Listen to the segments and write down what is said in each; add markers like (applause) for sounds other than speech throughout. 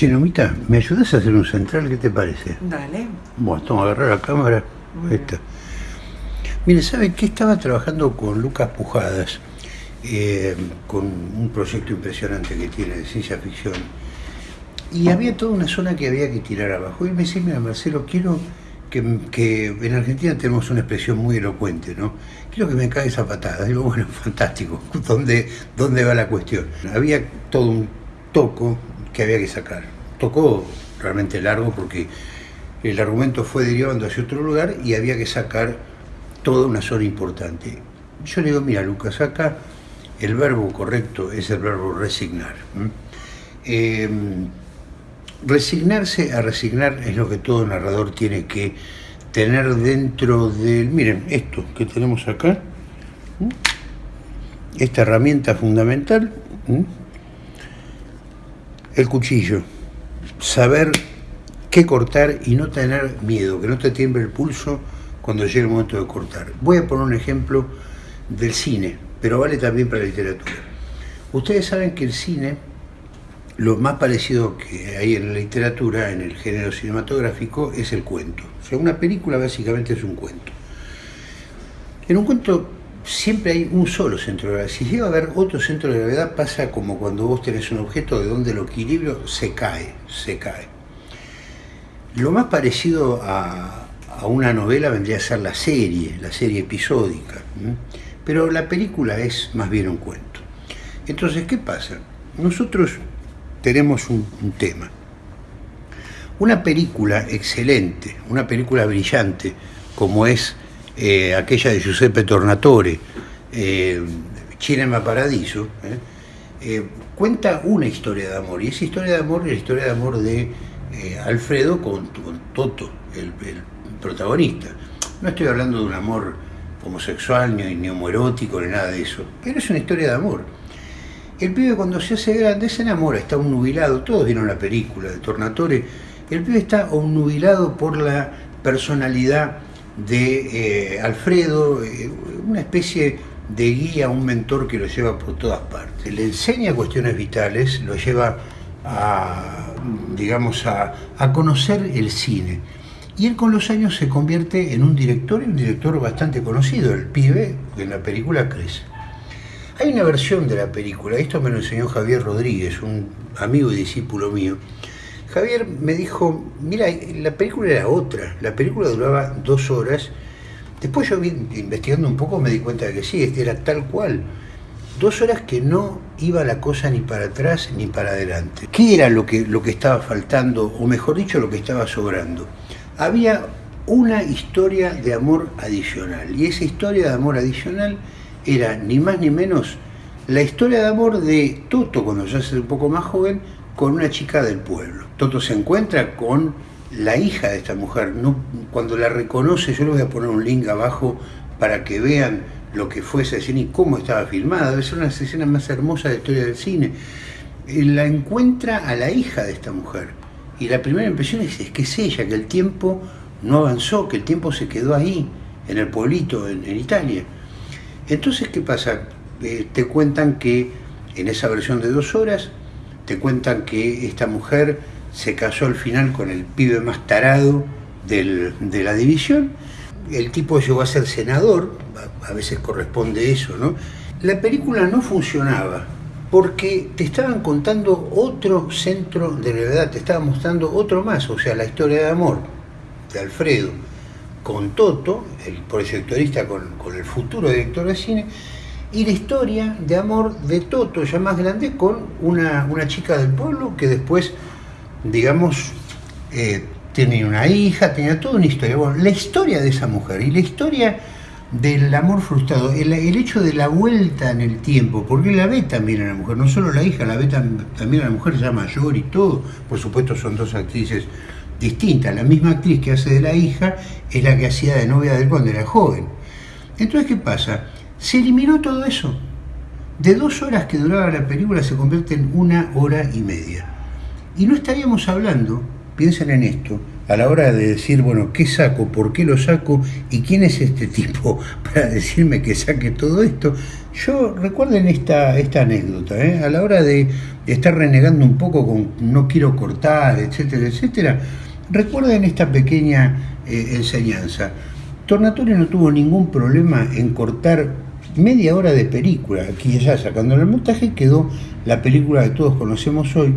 Chinomita, ¿me ayudas a hacer un central? ¿Qué te parece? Dale. Bueno, toma, agarrar la cámara. Ahí está. Mire, ¿sabe qué? Estaba trabajando con Lucas Pujadas, eh, con un proyecto impresionante que tiene de ciencia ficción. Y había toda una zona que había que tirar abajo. Y me decía, mira, Marcelo, quiero que, que en Argentina tenemos una expresión muy elocuente, ¿no? Quiero que me caiga esa patada. Digo, bueno, (laughs) fantástico. ¿Dónde, ¿Dónde va la cuestión? Había todo un toco que había que sacar. Tocó realmente largo porque el argumento fue derivando hacia otro lugar y había que sacar toda una zona importante. Yo le digo, mira Lucas, acá el verbo correcto es el verbo resignar. Eh, resignarse a resignar es lo que todo narrador tiene que tener dentro del... Miren, esto que tenemos acá, esta herramienta fundamental, el cuchillo, saber qué cortar y no tener miedo, que no te tiemble el pulso cuando llegue el momento de cortar. Voy a poner un ejemplo del cine, pero vale también para la literatura. Ustedes saben que el cine, lo más parecido que hay en la literatura, en el género cinematográfico, es el cuento. O sea, una película básicamente es un cuento. En un cuento siempre hay un solo centro de gravedad. Si llega a haber otro centro de gravedad, pasa como cuando vos tenés un objeto de donde el equilibrio se cae, se cae. Lo más parecido a, a una novela vendría a ser la serie, la serie episódica, pero la película es más bien un cuento. Entonces, ¿qué pasa? Nosotros tenemos un, tema. Una película excelente, una película brillante, como es eh, aquella de Giuseppe Tornatore, eh, Cinema Paradiso, eh, eh, cuenta una historia de amor, y esa historia de amor es la historia de amor de Alfredo con, Toto, el protagonista. No estoy hablando de un amor homosexual, ni, ni homoerótico, ni nada de eso, pero es una historia de amor. El pibe cuando se hace grande se enamora, está un nubilado, todos vieron la película de Tornatore, el pibe está nubilado por la personalidad de eh, Alfredo, eh, una especie de guía, un mentor que lo lleva por todas partes. Le enseña cuestiones vitales, lo lleva a, digamos, a, a conocer el cine. Y él con los años se convierte en un director, y un director bastante conocido, el pibe, en la película crece. Hay una versión de la película, esto me lo enseñó Javier Rodríguez, un amigo y discípulo mío. Javier me dijo, mira, la película era otra, la película duraba dos horas. Después yo investigando un poco me di cuenta de que sí, este era tal cual. Dos horas que no iba la cosa ni para atrás ni para adelante. ¿Qué era lo que, lo que estaba faltando, o mejor dicho, lo que estaba sobrando? había una historia de amor adicional. Y esa historia de amor adicional era ni más ni menos la historia de amor de Toto, cuando ya es un poco más joven, con una chica del pueblo. Toto se encuentra con la hija de esta mujer. Cuando la reconoce, yo le voy a poner un link abajo para que vean lo que fue esa escena y cómo estaba filmada. Debe ser una de las escenas más hermosas de la historia del cine. La encuentra a la hija de esta mujer y la primera impresión es, que es ella, que el tiempo no avanzó, que el tiempo se quedó ahí, en el pueblito, en, Italia. Entonces, ¿qué pasa? Eh, te cuentan que en esa versión de dos horas, te cuentan que esta mujer se casó al final con el pibe más tarado de la división, el tipo llegó a ser senador, a veces corresponde eso, ¿no? La película no funcionaba, porque te estaban contando otro centro de gravedad, te estaban mostrando otro más, o sea, la historia de amor de Alfredo con Toto, el proyectorista con, el futuro director de cine, y la historia de amor de Toto, ya más grande, con una, chica del pueblo que después, digamos, eh, tenía una hija, tenía toda una historia. Bueno, la historia de esa mujer y la historia del amor frustrado, el, hecho de la vuelta en el tiempo, porque la ve también a la mujer, no solo la hija, la ve también a la mujer ya mayor y todo, por supuesto son dos actrices distintas, la misma actriz que hace de la hija es la que hacía de novia de él cuando era joven. Entonces, ¿qué pasa? Se eliminó todo eso. De dos horas que duraba la película se convierte en una hora y media. Y no estaríamos hablando, piensen en esto, a la hora de decir, bueno, ¿qué saco? ¿Por qué lo saco? ¿Y quién es este tipo (laughs) para decirme que saque todo esto? Yo recuerden esta, esta anécdota, ¿eh? a la hora de estar renegando un poco con no quiero cortar, etcétera, etcétera, recuerden esta pequeña eh, enseñanza. Tornatore no tuvo ningún problema en cortar media hora de película, aquí y allá sacando el montaje, quedó la película que todos conocemos hoy.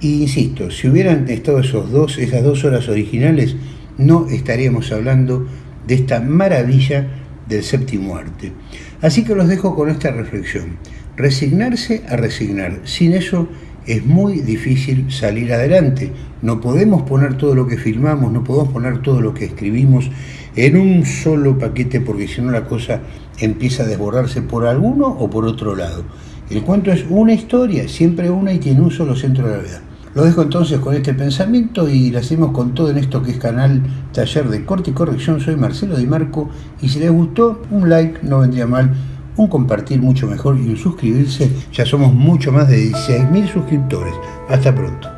Y insisto, si hubieran estado esos dos, esas dos horas originales, no estaríamos hablando de esta maravilla del séptimo arte. Así que los dejo con esta reflexión. Resignarse a resignar. Sin eso es muy difícil salir adelante. No podemos poner todo lo que filmamos, no podemos poner todo lo que escribimos en un solo paquete porque si no la cosa empieza a desbordarse por alguno o por otro lado. El cuento es una historia, siempre una y tiene un solo centro de gravedad. Lo dejo entonces con este pensamiento y lo hacemos con todo en esto que es canal Taller de Corte y Corrección. Soy Marcelo Di Marco y si les gustó, un like no vendría mal, un compartir mucho mejor y un suscribirse. Ya somos mucho más de 16.000 suscriptores. Hasta pronto.